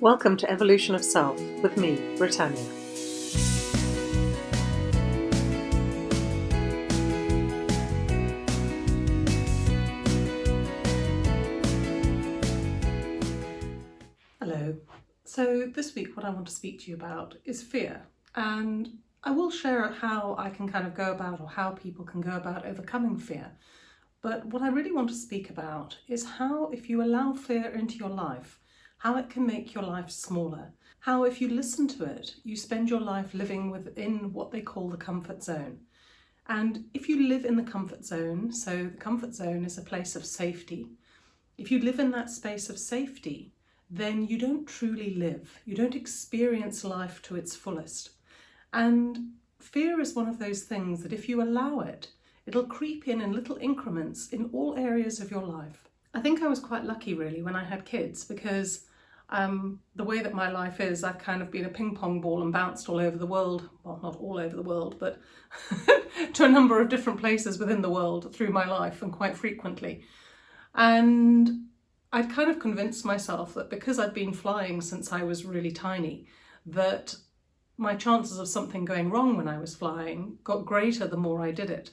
Welcome to Evolution of Self with me, Britannia. Hello. So this week what I want to speak to you about is fear and I will share how I can kind of go about or how people can go about overcoming fear. But what I really want to speak about is how if you allow fear into your life, how it can make your life smaller. How if you listen to it, you spend your life living within what they call the comfort zone. And if you live in the comfort zone, so the comfort zone is a place of safety, if you live in that space of safety, then you don't truly live. You don't experience life to its fullest. And fear is one of those things that if you allow it, it'll creep in in little increments in all areas of your life. I think I was quite lucky really when I had kids because um, the way that my life is, I've kind of been a ping pong ball and bounced all over the world. Well, not all over the world, but to a number of different places within the world through my life and quite frequently. And I'd kind of convinced myself that because I'd been flying since I was really tiny, that my chances of something going wrong when I was flying got greater the more I did it.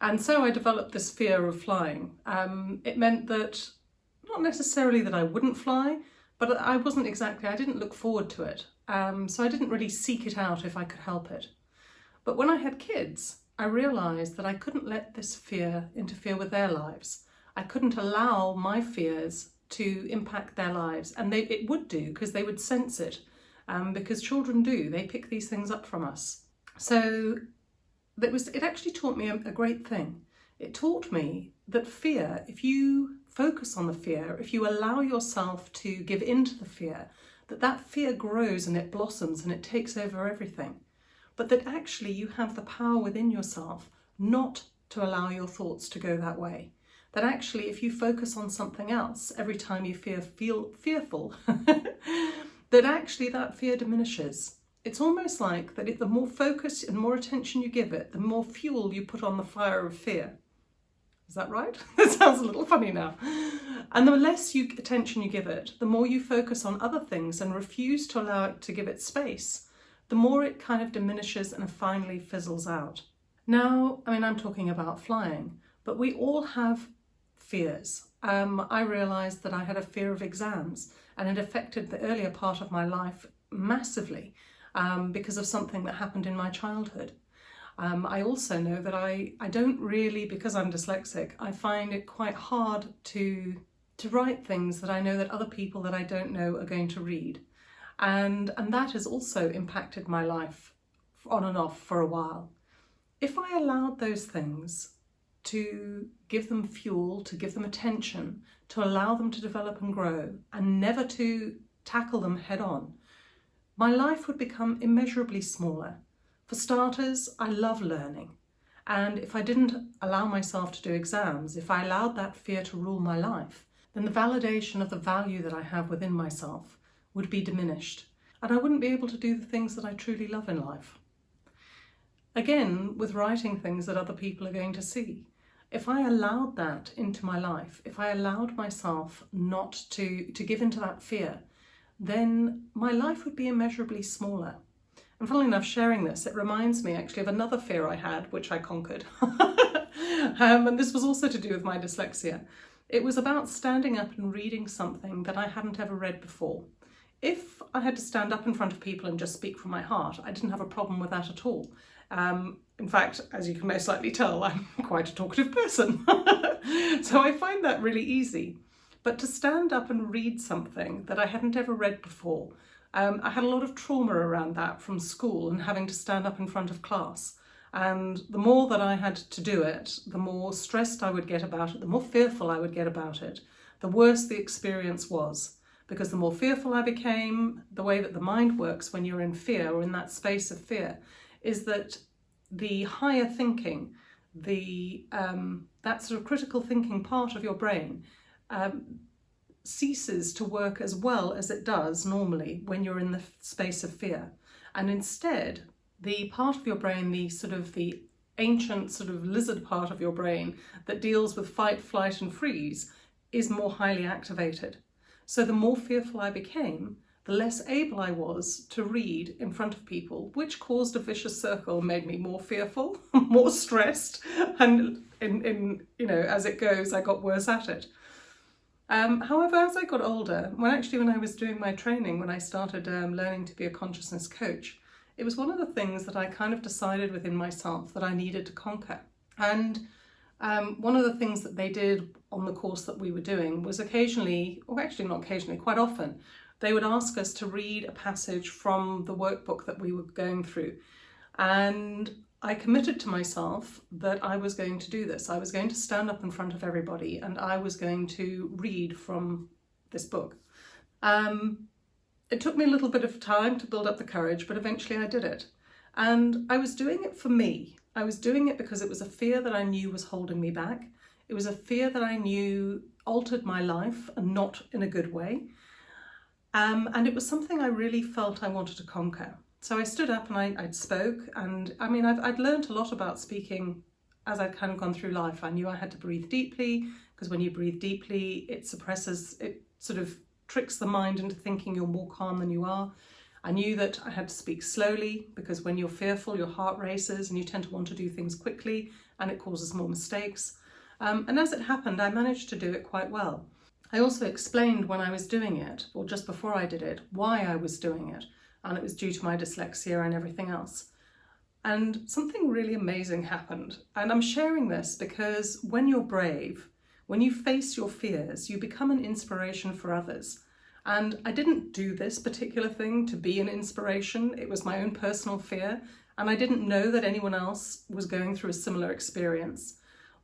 And so I developed this fear of flying. Um, it meant that, not necessarily that I wouldn't fly, but I wasn't exactly, I didn't look forward to it. Um, so I didn't really seek it out if I could help it. But when I had kids, I realised that I couldn't let this fear interfere with their lives. I couldn't allow my fears to impact their lives. And they, it would do because they would sense it um, because children do, they pick these things up from us. So that was, it actually taught me a, a great thing. It taught me that fear, if you focus on the fear, if you allow yourself to give in to the fear, that that fear grows and it blossoms and it takes over everything. But that actually you have the power within yourself not to allow your thoughts to go that way. That actually if you focus on something else every time you feel, feel fearful, that actually that fear diminishes. It's almost like that the more focus and more attention you give it, the more fuel you put on the fire of fear. Is that right? that sounds a little funny now. And the less you, attention you give it, the more you focus on other things and refuse to allow it to give it space, the more it kind of diminishes and finally fizzles out. Now, I mean, I'm talking about flying, but we all have fears. Um, I realised that I had a fear of exams and it affected the earlier part of my life massively um, because of something that happened in my childhood. Um, I also know that I, I don't really, because I'm dyslexic, I find it quite hard to, to write things that I know that other people that I don't know are going to read. And, and that has also impacted my life on and off for a while. If I allowed those things to give them fuel, to give them attention, to allow them to develop and grow, and never to tackle them head on, my life would become immeasurably smaller for starters, I love learning. And if I didn't allow myself to do exams, if I allowed that fear to rule my life, then the validation of the value that I have within myself would be diminished. And I wouldn't be able to do the things that I truly love in life. Again, with writing things that other people are going to see. If I allowed that into my life, if I allowed myself not to, to give into that fear, then my life would be immeasurably smaller. And funnily enough, sharing this, it reminds me actually of another fear I had, which I conquered. um, and this was also to do with my dyslexia. It was about standing up and reading something that I hadn't ever read before. If I had to stand up in front of people and just speak from my heart, I didn't have a problem with that at all. Um, in fact, as you can most likely tell, I'm quite a talkative person. so I find that really easy. But to stand up and read something that I hadn't ever read before, um, I had a lot of trauma around that from school and having to stand up in front of class. And the more that I had to do it, the more stressed I would get about it, the more fearful I would get about it, the worse the experience was. Because the more fearful I became, the way that the mind works when you're in fear or in that space of fear, is that the higher thinking, the um, that sort of critical thinking part of your brain um, ceases to work as well as it does normally when you're in the space of fear. And instead, the part of your brain, the sort of the ancient sort of lizard part of your brain that deals with fight, flight and freeze is more highly activated. So the more fearful I became, the less able I was to read in front of people, which caused a vicious circle, made me more fearful, more stressed, and in, in you know, as it goes, I got worse at it. Um, however, as I got older, when actually when I was doing my training, when I started um, learning to be a consciousness coach, it was one of the things that I kind of decided within myself that I needed to conquer. And um, one of the things that they did on the course that we were doing was occasionally, or actually not occasionally, quite often, they would ask us to read a passage from the workbook that we were going through. And I committed to myself that I was going to do this. I was going to stand up in front of everybody and I was going to read from this book. Um, it took me a little bit of time to build up the courage, but eventually I did it. And I was doing it for me. I was doing it because it was a fear that I knew was holding me back. It was a fear that I knew altered my life and not in a good way. Um, and it was something I really felt I wanted to conquer. So I stood up and I, I spoke and I mean, I've, I'd learned a lot about speaking as I'd kind of gone through life. I knew I had to breathe deeply because when you breathe deeply, it suppresses, it sort of tricks the mind into thinking you're more calm than you are. I knew that I had to speak slowly because when you're fearful, your heart races and you tend to want to do things quickly and it causes more mistakes. Um, and as it happened, I managed to do it quite well. I also explained when I was doing it, or just before I did it, why I was doing it and it was due to my dyslexia and everything else. And something really amazing happened. And I'm sharing this because when you're brave, when you face your fears, you become an inspiration for others. And I didn't do this particular thing to be an inspiration. It was my own personal fear. And I didn't know that anyone else was going through a similar experience.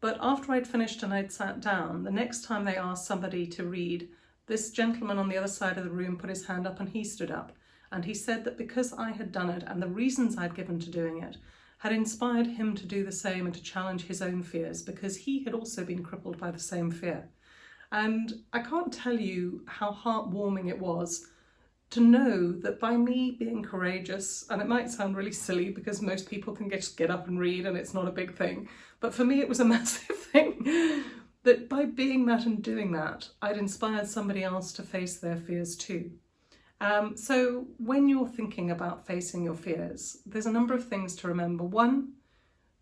But after I'd finished and I'd sat down, the next time they asked somebody to read, this gentleman on the other side of the room put his hand up and he stood up. And he said that because I had done it and the reasons I'd given to doing it had inspired him to do the same and to challenge his own fears because he had also been crippled by the same fear. And I can't tell you how heartwarming it was to know that by me being courageous, and it might sound really silly because most people can just get up and read and it's not a big thing, but for me it was a massive thing, that by being that and doing that, I'd inspired somebody else to face their fears too. Um, so when you're thinking about facing your fears, there's a number of things to remember. One,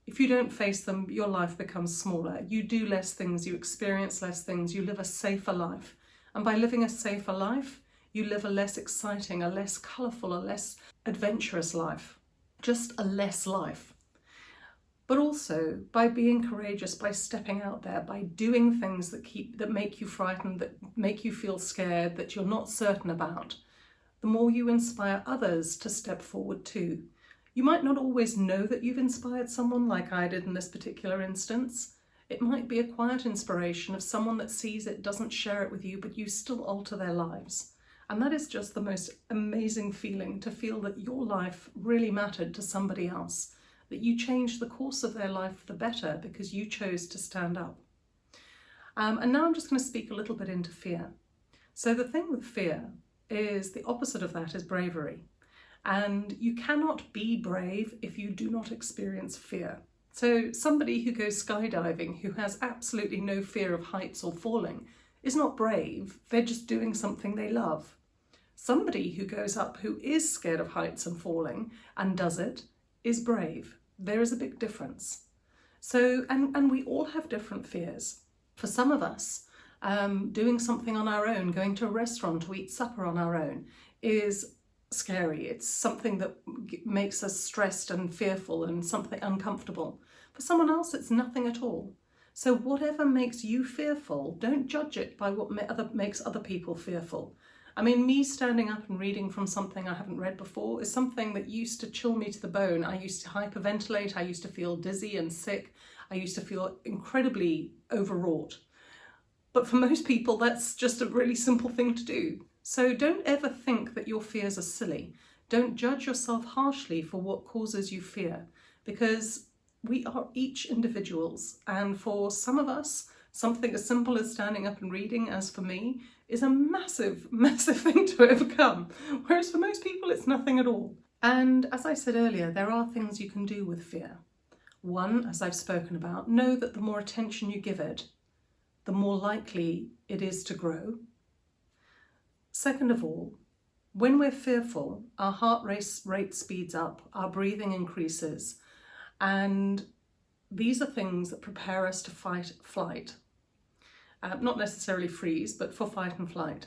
if you don't face them, your life becomes smaller. You do less things, you experience less things, you live a safer life. And by living a safer life, you live a less exciting, a less colourful, a less adventurous life. Just a less life. But also by being courageous, by stepping out there, by doing things that keep that make you frightened, that make you feel scared, that you're not certain about, the more you inspire others to step forward too. You might not always know that you've inspired someone like I did in this particular instance. It might be a quiet inspiration of someone that sees it, doesn't share it with you, but you still alter their lives. And that is just the most amazing feeling to feel that your life really mattered to somebody else, that you changed the course of their life for the better because you chose to stand up. Um, and now I'm just going to speak a little bit into fear. So the thing with fear is the opposite of that is bravery. And you cannot be brave if you do not experience fear. So somebody who goes skydiving who has absolutely no fear of heights or falling is not brave, they're just doing something they love. Somebody who goes up who is scared of heights and falling and does it is brave. There is a big difference. So, and, and we all have different fears. For some of us, um, doing something on our own, going to a restaurant to eat supper on our own is scary. It's something that makes us stressed and fearful and something uncomfortable. For someone else, it's nothing at all. So whatever makes you fearful, don't judge it by what other, makes other people fearful. I mean, me standing up and reading from something I haven't read before is something that used to chill me to the bone. I used to hyperventilate, I used to feel dizzy and sick, I used to feel incredibly overwrought. But for most people, that's just a really simple thing to do. So don't ever think that your fears are silly. Don't judge yourself harshly for what causes you fear because we are each individuals. And for some of us, something as simple as standing up and reading, as for me, is a massive, massive thing to overcome. Whereas for most people, it's nothing at all. And as I said earlier, there are things you can do with fear. One, as I've spoken about, know that the more attention you give it, the more likely it is to grow. Second of all, When we're fearful, our heart rate, speeds up, our breathing increases, and these are things that prepare us to fight flight. Uh, not necessarily freeze, but for fight and flight.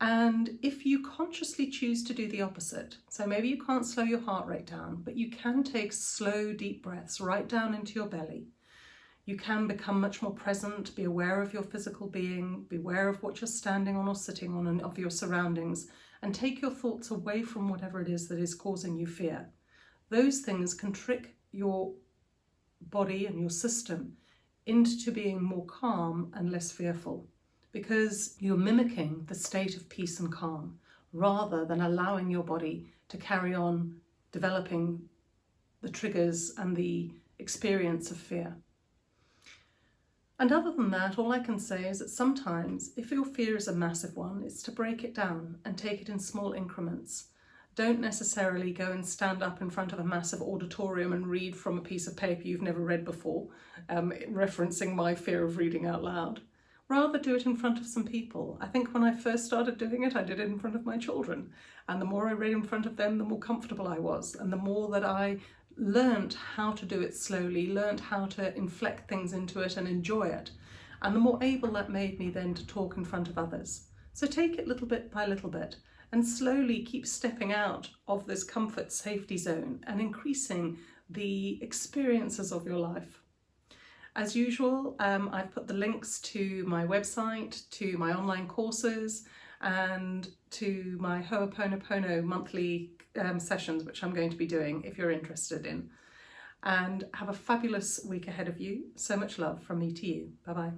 And if you consciously choose to do the opposite, so maybe you can't slow your heart rate down, but you can take slow, deep breaths right down into your belly. You can become much more present, be aware of your physical being, be aware of what you're standing on or sitting on and of your surroundings, and take your thoughts away from whatever it is that is causing you fear. Those things can trick your body and your system into being more calm and less fearful because you're mimicking the state of peace and calm rather than allowing your body to carry on developing the triggers and the experience of fear. And other than that, all I can say is that sometimes, if your fear is a massive one, it's to break it down and take it in small increments. Don't necessarily go and stand up in front of a massive auditorium and read from a piece of paper you've never read before, um, referencing my fear of reading out loud rather do it in front of some people. I think when I first started doing it, I did it in front of my children. And the more I read in front of them, the more comfortable I was. And the more that I learned how to do it slowly, learned how to inflect things into it and enjoy it. And the more able that made me then to talk in front of others. So take it little bit by little bit and slowly keep stepping out of this comfort safety zone and increasing the experiences of your life. As usual, um, I've put the links to my website, to my online courses, and to my Ho'oponopono monthly um, sessions, which I'm going to be doing if you're interested in. And have a fabulous week ahead of you. So much love from me to you. Bye bye.